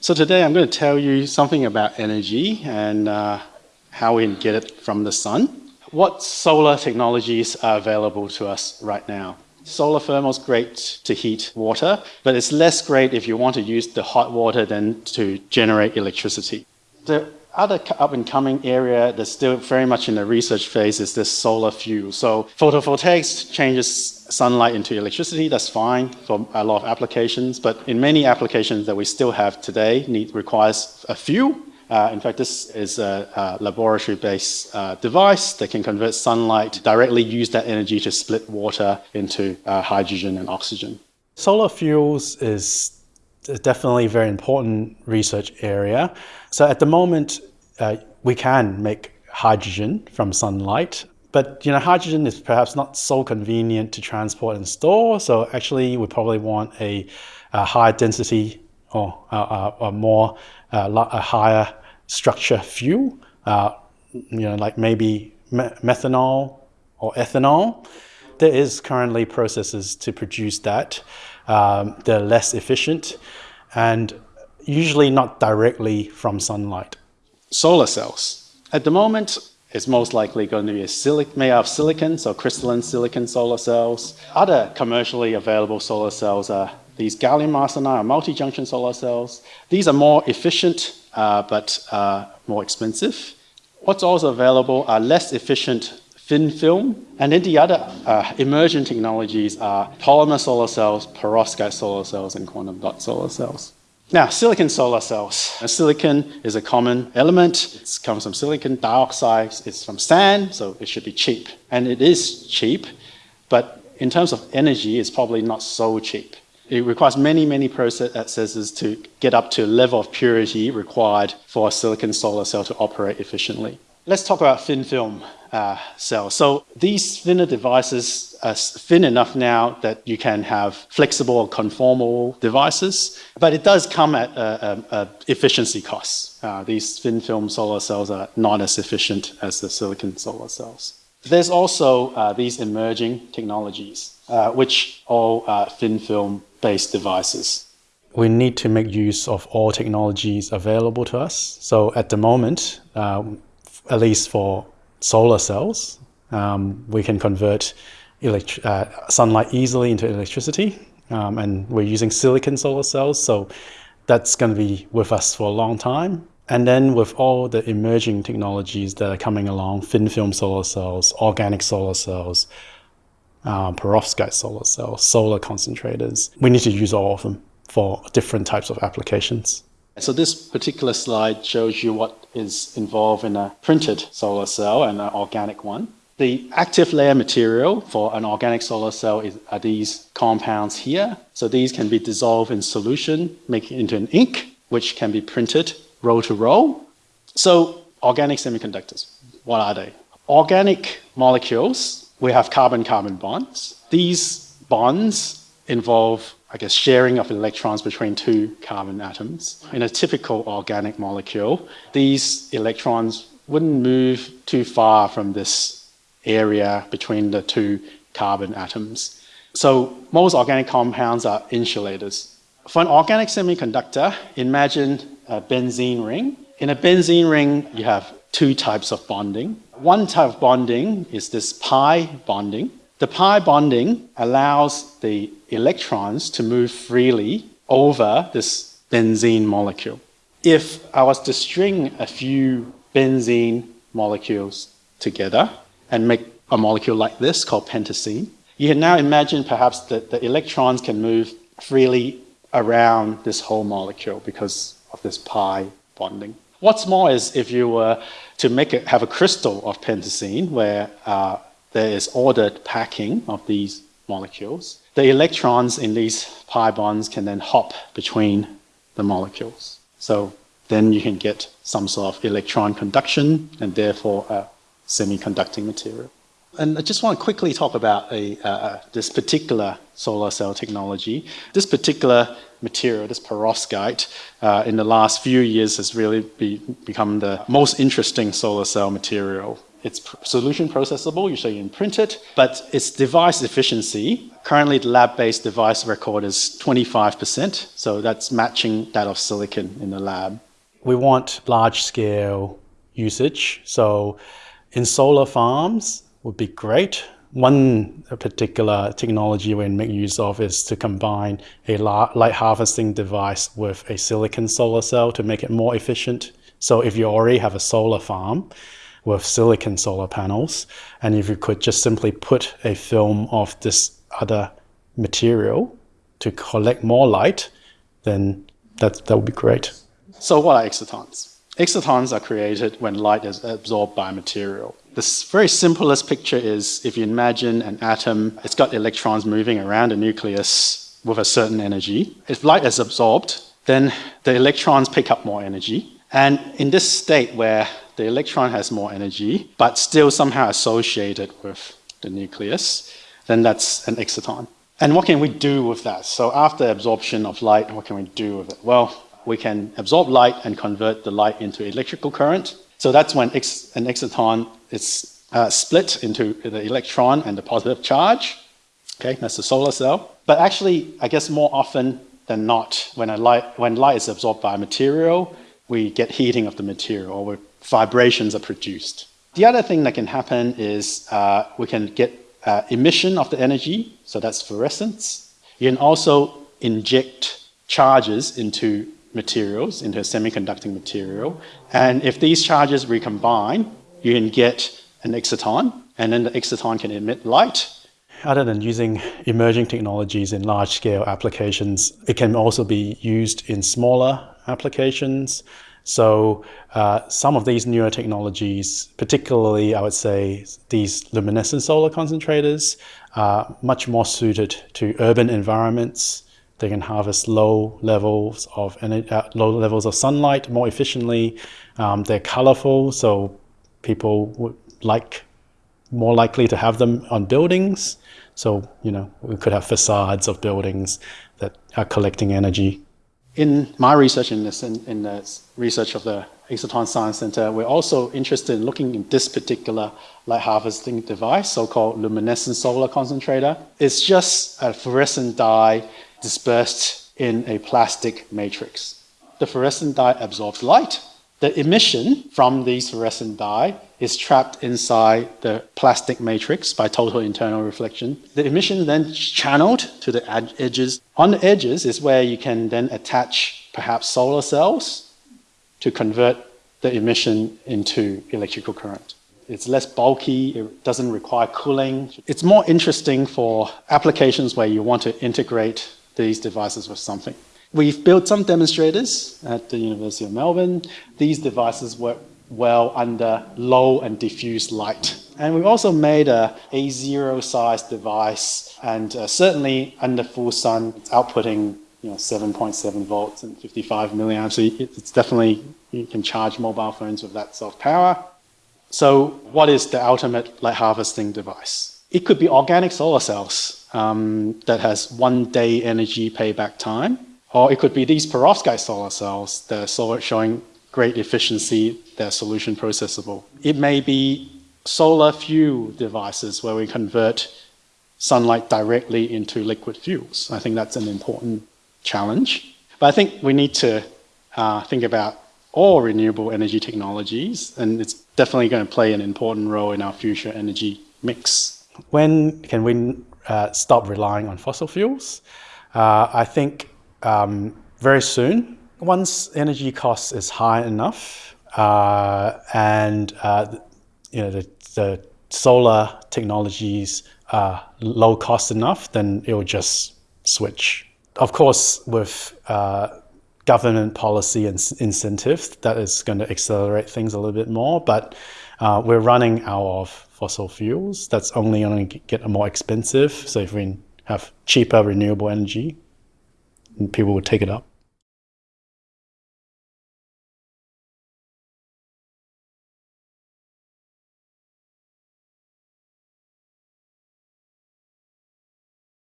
So today I'm going to tell you something about energy and uh, how we can get it from the sun. What solar technologies are available to us right now? Solar thermal is great to heat water, but it's less great if you want to use the hot water than to generate electricity. The other up and coming area that's still very much in the research phase is this solar fuel. So photovoltaics changes sunlight into electricity, that's fine for a lot of applications, but in many applications that we still have today need requires a fuel. Uh, in fact, this is a, a laboratory-based uh, device that can convert sunlight, directly use that energy to split water into uh, hydrogen and oxygen. Solar fuels is definitely a very important research area. So at the moment, uh, we can make hydrogen from sunlight, but you know, hydrogen is perhaps not so convenient to transport and store. So actually, we probably want a, a high density or a, a more uh, a higher structure fuel, uh, you know, like maybe me methanol or ethanol. There is currently processes to produce that. Um, they're less efficient and usually not directly from sunlight. Solar cells. At the moment, it's most likely going to be a made of silicon, so crystalline silicon solar cells. Other commercially available solar cells are these gallium arsenide or multi-junction solar cells. These are more efficient, uh, but uh, more expensive. What's also available are less efficient thin film. And then the other uh, emerging technologies are polymer solar cells, perovskite solar cells, and quantum dot solar cells. Now, silicon solar cells. Now, silicon is a common element. It comes from silicon dioxide. It's from sand, so it should be cheap. And it is cheap, but in terms of energy, it's probably not so cheap. It requires many, many processes to get up to a level of purity required for a silicon solar cell to operate efficiently. Let's talk about thin film uh, cells. So these thinner devices are thin enough now that you can have flexible or conformal devices, but it does come at a, a, a efficiency costs. Uh, these thin film solar cells are not as efficient as the silicon solar cells. There's also uh, these emerging technologies, uh, which are thin film based devices we need to make use of all technologies available to us. So at the moment, um, at least for solar cells, um, we can convert uh, sunlight easily into electricity. Um, and we're using silicon solar cells, so that's going to be with us for a long time. And then with all the emerging technologies that are coming along, thin film solar cells, organic solar cells, uh, perovskite solar cells, solar concentrators, we need to use all of them for different types of applications. So this particular slide shows you what is involved in a printed solar cell and an organic one. The active layer material for an organic solar cell is, are these compounds here. So these can be dissolved in solution, making into an ink, which can be printed row to row. So organic semiconductors, what are they? Organic molecules, we have carbon-carbon bonds. These bonds involve I guess, sharing of electrons between two carbon atoms. In a typical organic molecule, these electrons wouldn't move too far from this area between the two carbon atoms. So most organic compounds are insulators. For an organic semiconductor, imagine a benzene ring. In a benzene ring, you have two types of bonding. One type of bonding is this pi bonding. The pi bonding allows the electrons to move freely over this benzene molecule. If I was to string a few benzene molecules together and make a molecule like this called pentacene, you can now imagine perhaps that the electrons can move freely around this whole molecule because of this pi bonding. What's more is if you were to make it have a crystal of pentacene where uh, there is ordered packing of these molecules, the electrons in these pi bonds can then hop between the molecules. So then you can get some sort of electron conduction and therefore a semiconducting material. And I just want to quickly talk about a, uh, this particular solar cell technology. This particular material, this perovskite, uh, in the last few years has really be, become the most interesting solar cell material It's solution processable, so you can print it, but its device efficiency, currently the lab-based device record is 25%, so that's matching that of silicon in the lab. We want large-scale usage, so in solar farms would be great. One particular technology we make use of is to combine a light harvesting device with a silicon solar cell to make it more efficient. So if you already have a solar farm, with silicon solar panels. And if you could just simply put a film of this other material to collect more light, then that, that would be great. So what are excitons? Excitons are created when light is absorbed by a material. The very simplest picture is if you imagine an atom, it's got electrons moving around the nucleus with a certain energy. If light is absorbed, then the electrons pick up more energy. And in this state where the electron has more energy, but still somehow associated with the nucleus, then that's an exciton. And what can we do with that? So after absorption of light, what can we do with it? Well, we can absorb light and convert the light into electrical current. So that's when ex an exciton is uh, split into the electron and the positive charge. Okay, that's the solar cell. But actually, I guess more often than not, when, a light, when light is absorbed by a material, we get heating of the material or vibrations are produced. The other thing that can happen is uh, we can get uh, emission of the energy, so that's fluorescence. You can also inject charges into materials, into a semiconducting material, and if these charges recombine, you can get an exciton, and then the exciton can emit light. Other than using emerging technologies in large-scale applications, it can also be used in smaller applications. So uh, some of these newer technologies, particularly I would say these luminescent solar concentrators, are much more suited to urban environments. They can harvest low levels of uh, low levels of sunlight more efficiently. Um, they're colorful, so people would like more likely to have them on buildings. So, you know, we could have facades of buildings that are collecting energy in my research, in, this, in, in the research of the Exciton Science Center, we're also interested in looking in this particular light harvesting device, so-called luminescent solar concentrator. It's just a fluorescent dye dispersed in a plastic matrix. The fluorescent dye absorbs light. The emission from these fluorescent dye is trapped inside the plastic matrix by total internal reflection. The emission then channeled to the edges. On the edges is where you can then attach perhaps solar cells to convert the emission into electrical current. It's less bulky, it doesn't require cooling. It's more interesting for applications where you want to integrate these devices with something. We've built some demonstrators at the University of Melbourne. These devices work well under low and diffuse light. And we've also made a A0 size device and uh, certainly under full sun, it's outputting you know, 7.7 volts and 55 milliamps. So it's definitely, you can charge mobile phones with that of power. So what is the ultimate light harvesting device? It could be organic solar cells um, that has one day energy payback time, or it could be these perovskite solar cells that are showing great efficiency, they're solution processable. It may be solar fuel devices where we convert sunlight directly into liquid fuels. I think that's an important challenge. But I think we need to uh, think about all renewable energy technologies, and it's definitely going to play an important role in our future energy mix. When can we uh, stop relying on fossil fuels? Uh, I think um, very soon once energy cost is high enough uh, and uh, you know the, the, solar technologies are low cost enough, then it will just switch. Of course, with uh, government policy and incentives, that is going to accelerate things a little bit more. But uh, we're running out of fossil fuels. That's only going to get more expensive. So if we have cheaper renewable energy, people would take it up.